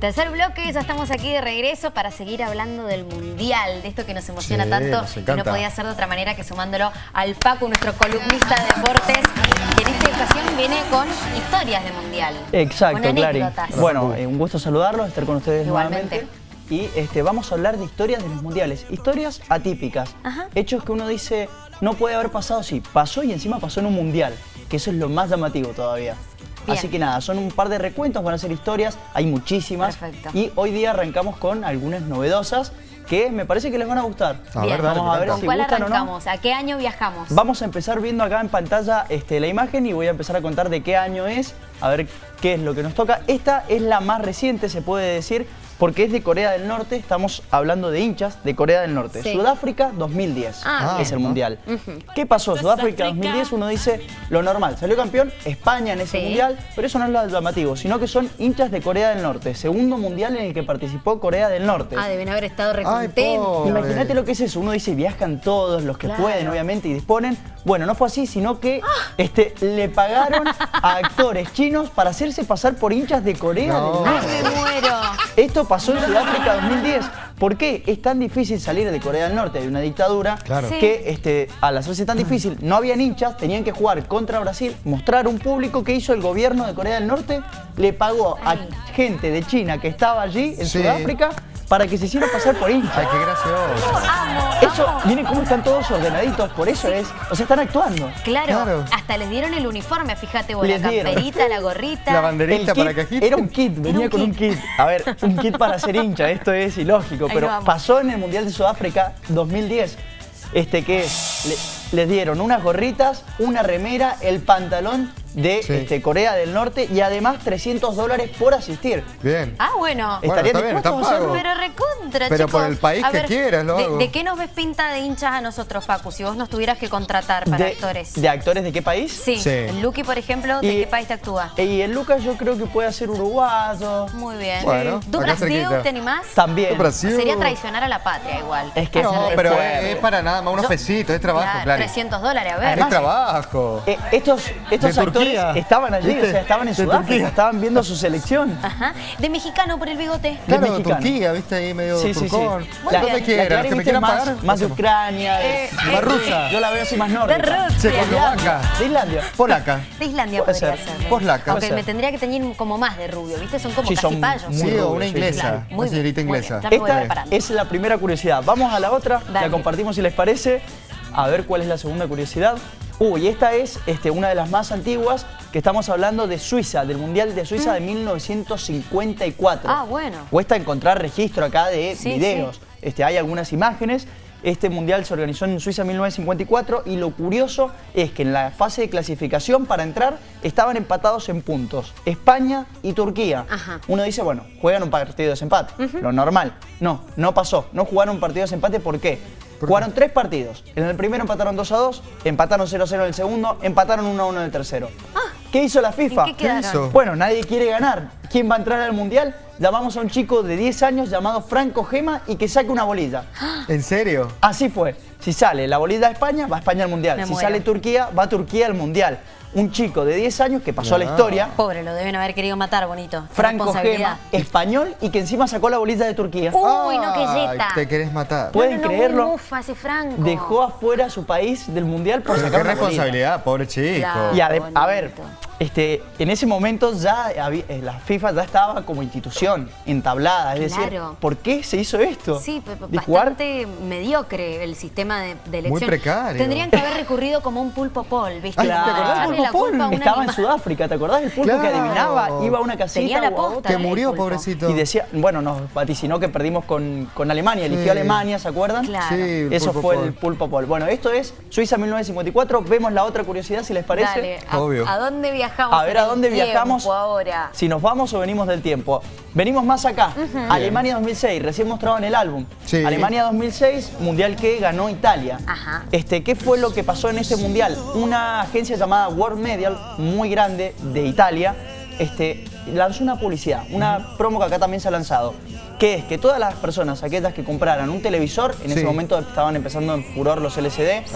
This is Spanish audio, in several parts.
Tercer bloque, ya estamos aquí de regreso para seguir hablando del Mundial, de esto que nos emociona Sí, tanto nos encanta. no podía ser de otra manera que sumándolo al Paco, nuestro columnista de deportes, que en esta ocasión viene con historias de Mundial. Exacto, con Clary. anécdotas. Bueno, eh, un gusto saludarlos, estar con ustedes Igualmente. nuevamente. Y este, vamos a hablar de historias de los mundiales, historias atípicas, Ajá. hechos que uno dice no puede haber pasado, sí, pasó y encima pasó en un mundial, que eso es lo más llamativo todavía. Bien. Así que nada, son un par de recuentos, van a ser historias, hay muchísimas. Perfecto. Y hoy día arrancamos con algunas novedosas que me parece que les van a gustar. A Bien. ver, dale, Vamos a ver ¿Con si cuál gustan o no. arrancamos? ¿A qué año viajamos? Vamos a empezar viendo acá en pantalla este, la imagen y voy a empezar a contar de qué año es, a ver qué es lo que nos toca. Esta es la más reciente, se puede decir, porque es de Corea del Norte, estamos hablando de hinchas de Corea del Norte. Sí. Sudáfrica 2010 Ah, es el Mundial. ¿Qué pasó? Sudáfrica 2010 uno dice lo normal, salió campeón España en ese Sí. Mundial, pero eso no es lo llamativo, sino que son hinchas de Corea del Norte, segundo Mundial en el que participó Corea del Norte. Ah, deben haber estado recontentos. Imagínate lo que es eso, uno dice viajan todos los que Claro. pueden obviamente y disponen. Bueno, no fue así, sino que este, le pagaron a actores chinos para hacerse pasar por hinchas de Corea No. del Norte. ¡Ay, me muero! Esto pasó en Sudáfrica 2010. ¿Por qué? Es tan difícil salir de Corea del Norte, hay una dictadura, Claro. Sí. que este, al hacerse tan difícil, no habían hinchas, tenían que jugar contra Brasil, mostrar un público que hizo el gobierno de Corea del Norte, le pagó a gente de China que estaba allí en Sí. Sudáfrica para que se hiciera pasar por hinchas. Ay, qué gracioso. Amo, Eso, amo. miren cómo están todos ordenaditos, por eso es. O sea, están actuando. Claro, Claro. hasta les dieron el uniforme, fíjate vos, la camperita, la gorrita. La banderita para que agiten. era un kit, venía un con un kit. A ver, un kit para ser hincha, esto es ilógico, Ahí pero pasó en el Mundial de Sudáfrica 2010. Este que le- les dieron unas gorritas, una remera, el pantalón de Sí. este, Corea del Norte y además 300 dólares por asistir. Bien. Ah, bueno. Bueno, ¿Estarían está bien, está pago. Pero recontra, Pero chicos. por el país A que ver, quieras lo de, hago. ¿De qué nos ves pinta de hinchas a nosotros, Facu? Si vos nos tuvieras que contratar para De, actores. ¿De actores de qué país? Sí. Sí. El Lucky, por ejemplo, ¿de Y- qué país te actúa? Y el Lucas yo creo que puede ser uruguayo. Muy bien. Bueno, ¿Tu acá Brasil te animás? También. Brasil. Sería traicionar a la patria igual. Es que No, pero es, es para nada más unos Yo- pesitos, es trabajo, Claro, claro. 300 dólares, a ver. Es trabajo. Eh, estos estos actores Turquía. estaban allí, ¿Viste? o sea, estaban en De Sudáfrica, Turquía. estaban viendo su selección. Ajá. De mexicano por el bigote. Claro, mexicano. Turquía, viste ahí medio Sí, sí, sí. turcón. La La Clarín, que me viste, quieran era pagar. más, más de. Ucrania, de, Eh, de- más rusa. Yo la veo así más nórdica. De Rusia. Checoslovaca. De Islandia. Polaca. De Islandia Puede podría ser. ser. Poslaca. Aunque me tendría que teñir como más de rubio, ¿viste? Son como Sí, casi son payos. muy Sí, o una sí, inglesa. Una señorita inglesa. Esta es la primera curiosidad. Vamos a la otra, la compartimos si les parece. A ver cuál es la segunda curiosidad. Uy, esta es este, una de las más antiguas, que estamos hablando de Suiza, del Mundial de Suiza de 1954. Ah, bueno. Cuesta encontrar registro acá de Sí, videos. Este, hay algunas imágenes. Este mundial se organizó en Suiza en 1954 y lo curioso es que en la fase de clasificación para entrar estaban empatados en puntos España y Turquía. Ajá. Uno dice, bueno, juegan un partido de desempate, lo normal. No, no pasó. No jugaron un partido de desempate, ¿por qué? ¿Por Jugaron tres partidos. En el primero empataron 2 a 2, empataron 0 a 0 en el segundo, empataron 1 a 1 en el tercero. ¿Qué hizo la FIFA? Ah. ¿En qué quedaron? hizo? Bueno, nadie quiere ganar. ¿Quién va a entrar al mundial? Llamamos a un chico de 10 años llamado Franco Gema y que saque una bolilla. ¿En serio? Así fue. Si sale la bolilla a España, va a España al mundial. Me si muero. sale Turquía, va a Turquía al mundial. Un chico de 10 años que pasó a la No. historia, Pobre, lo deben haber querido matar, bonito. Franco. Gema, español y que encima sacó la bolilla de Turquía. Uy, no, que yeta. Te querés matar. Pueden no, no, no, creerlo. Muy mufa ese Franco. Dejó afuera a su país del mundial por Pero sacar qué responsabilidad, pobre chico. Claro. Y a ver, este, en ese momento ya había- eh, la FIFA ya estaba como institución entablada. Es decir, Claro. ¿por qué se hizo esto? Sí, De jugar bastante mediocre el sistema de, de elección. precario. Tendrían que haber recurrido como un pulpo pol, ¿viste? Ay, ¿te acordás del pulpo pol? Estaba en. Sudáfrica, ¿te acordás del pulpo que adivinaba? Iba a una casita Tenía la posta. Que murió, pobrecito. y decía, bueno, nos vaticinó que perdimos con, con Alemania, eligió Sí. Alemania, ¿se acuerdan? Claro. Sí, el Eso pulpo fue pol. el pulpo pol. Bueno, esto es Suiza 1954. Vemos la otra curiosidad, si les parece. Dale, a, Obvio. ¿a dónde viajamos? A ver, ¿a dónde viajamos? ahora? Si nos vamos o venimos del tiempo. Venimos más acá. Alemania 2006, recién mostrado en el álbum. Sí. Alemania 2006, mundial que ganó Italia. Ajá. Este, ¿Qué fue lo que pasó en este mundial? Una agencia llamada World Medial, muy grande, de Italia, este, lanzó una publicidad, una promo que acá también se ha lanzado, que es que todas las personas, aquellas que compraran un televisor, en Sí. ese momento estaban empezando en furor los LCD, Sí.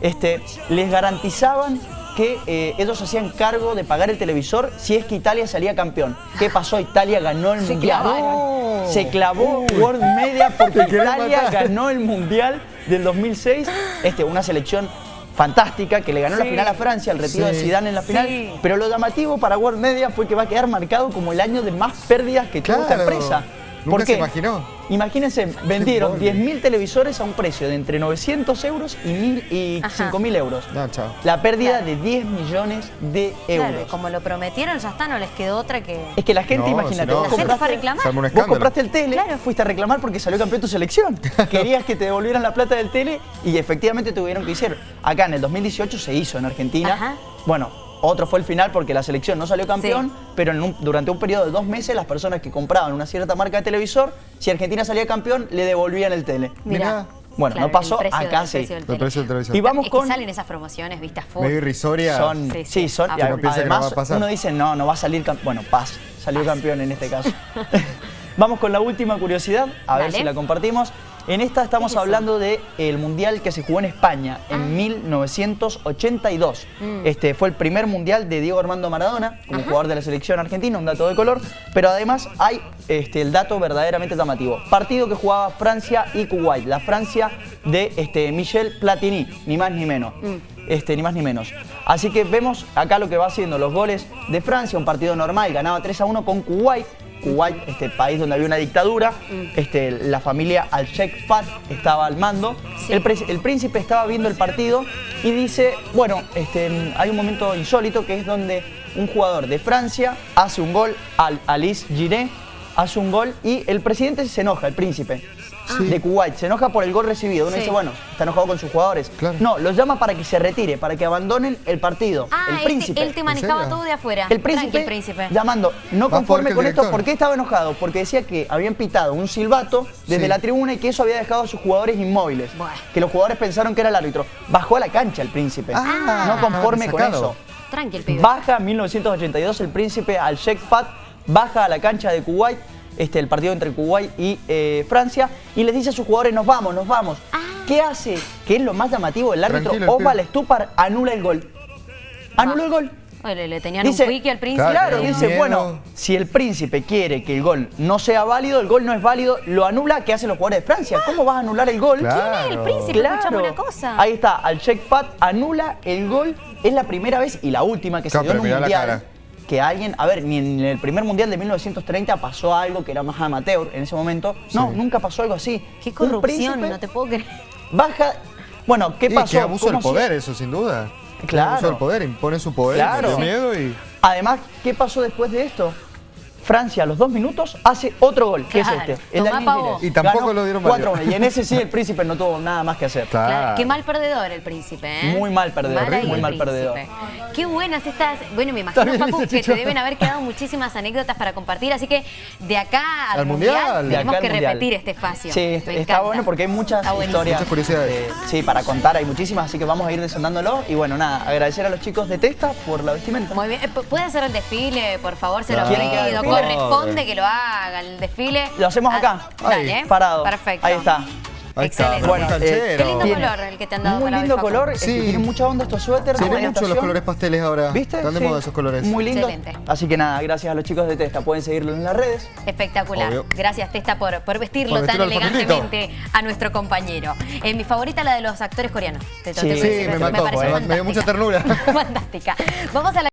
Este, les garantizaban que eh, ellos hacían cargo de pagar el televisor si es que Italia salía campeón. ¿Qué pasó? Italia ganó el Se Mundial. clavaron. Se clavó World Media porque Italia matar. ganó el Mundial del 2006. Este, una selección fantástica que le ganó la final a Francia, el retiro de. Zidane en la final. Sí. Pero lo llamativo para World Media fue que va a quedar marcado como el año de más pérdidas que tuvo esta Claro. empresa. Nunca ¿Por se qué? imaginó. Imagínense, vendieron embole. 10.000 televisores a un precio de entre 900 euros y, mil- y Ajá. 5.000 euros. No, chao. La pérdida Claro. de 10 millones de euros. Claro, como lo prometieron, ya está, no les quedó otra que... Es que la gente, No, imagínate, si no, vos La gente fue a compraste, reclamar. Vos compraste el tele, Claro. fuiste a reclamar porque salió campeón tu selección. Querías que te devolvieran la plata del tele y efectivamente tuvieron que hacer. Acá en el 2018 se hizo en Argentina. Ajá. Bueno, otro fue el final porque la selección no salió campeón, Sí. pero en un- durante un periodo de dos meses las personas que compraban una cierta marca de televisor, si Argentina salía campeón, le devolvían el tele. Mirá. Bueno, Claro, no pasó, acá sí. precio del El precio del televisor. Y vamos Es con... que salen esas promociones, vistas full. Medio irrisoria. Son, Sí, sí, sí. son. Ah, y no además, va a pasar. uno dice, no, no va a salir campeón. Bueno, paz, salió campeón en este caso. Vamos con la última curiosidad, a ver si la compartimos. En esta estamos hablando del mundial que se jugó en España Ah. en 1982. Mm. Este fue el primer mundial de Diego Armando Maradona como jugador de la selección argentina, un dato de color. Pero además hay este, el dato verdaderamente llamativo. Partido que jugaba Francia y Kuwait. La Francia de este, Michel Platini, ni más ni menos. Mm. Este, ni más ni menos. Así que vemos acá lo que va haciendo los goles de Francia, un partido normal, ganaba 3 a 1 con Kuwait. Kuwait, este país donde había una dictadura, este, la familia al-Sheikh Fahd estaba al mando. Sí. El, pre- el príncipe estaba viendo el partido y dice, bueno, este, hay un momento insólito que es donde un jugador de Francia hace un gol, al Alice Giré hace un gol y el presidente se enoja, el príncipe de Kuwait, se enoja por el gol recibido. Uno Sí. dice, bueno, está enojado con sus jugadores. Claro. No, lo llama para que se retire, para que abandonen el partido. Ah, el él te- príncipe. Él te, manejaba todo de afuera. El príncipe, Tranqui, príncipe. llamando, no conforme con esto. ¿por qué estaba enojado? Porque decía que habían pitado un silbato desde Sí. la tribuna y que eso había dejado a sus jugadores inmóviles. Bueno. Que los jugadores pensaron que era el árbitro. Bajó a la cancha el príncipe. Ah, no conforme con eso. Tranqui, el pibe. Baja en 1982 el príncipe al Sheikh Fahd, baja a la cancha de Kuwait, este, el partido entre Kuwait y eh, Francia, y les dice a sus jugadores, nos vamos, nos vamos. Ah. ¿Qué hace? Que es lo más llamativo, el árbitro Osval pibe. Stupar anula el gol. Anuló el gol. Oye, le tenían Dice, un wiki al príncipe. Claro, Claro, dice, miedo. bueno, si el príncipe quiere que el gol no sea válido, el gol no es válido, lo anula, ¿qué hacen los jugadores de Francia? ¿Cómo vas a anular el gol? Claro. el príncipe? Escuchame una cosa. Ahí está, al Fat anula el gol. Es la primera vez y la última que Claro, se dio en un mundial. Que alguien, a ver, ni en el primer mundial de 1930 pasó algo que era más amateur en ese momento. No, Sí. nunca pasó algo así. Qué corrupción, no te puedo creer. Baja. Bueno, ¿qué Y pasó? qué abuso del ¿Cómo si- poder, eso sin duda. Claro. abuso del poder, impone su poder, Claro. miedo y... Además, ¿qué pasó después de esto? Francia a los dos minutos hace otro gol, que Claro. es este. Tomá. Gires. Y tampoco Ganó lo dieron 4 válido. 1. Y en ese sí el príncipe no tuvo nada más que hacer. Claro. Claro, Qué mal perdedor el príncipe, ¿eh? Muy mal perdedor, Mal muy el mal príncipe. perdedor. Qué buenas estas. Bueno, me imagino, ese que te deben haber quedado muchísimas anécdotas para compartir. Así que de acá al, Al mundial, Mundial. De tenemos acá que Mundial. repetir este espacio. Sí, Me está encanta. bueno porque hay muchas historias. Muchas curiosidades. eh, sí, para contar hay muchísimas, así que vamos a ir desondándolo. Y bueno, nada, agradecer a los chicos de Testa por la vestimenta. Muy bien. Eh, pu- ¿Puede hacer el desfile, por favor? Se lo Claro. ¿Quieren que haga el pido. Corresponde que lo haga el desfile. Lo hacemos Ah, acá. Dale, Ahí, Parado. Perfecto. Ahí está. Ahí Excelente. Bueno, Bueno, eh, Qué lindo color el que te han dado Muy para lindo hoy, color, este, Sí. tiene mucha onda estos suéteres. Se ven mucho los colores pasteles ahora. ¿Viste? Están de Sí. moda esos colores. Muy lindo. Excelente. Así que nada, gracias a los chicos de Testa. Pueden seguirlo en las redes. Espectacular. Obvio. Gracias, Testa, por, por vestirlo Por tan elegantemente a nuestro compañero. Eh, mi favorita, la de los actores coreanos. Te- te Sí, que sí, decir, me me mató, me dio mucha ternura. Fantástica. Vamos a la